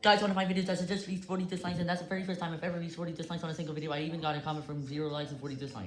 Guys, one of my videos that just reached 40 dislikes, and that's the very first time I've ever reached 40 dislikes on a single video. I even got a comment from 0 likes and 40 dislikes.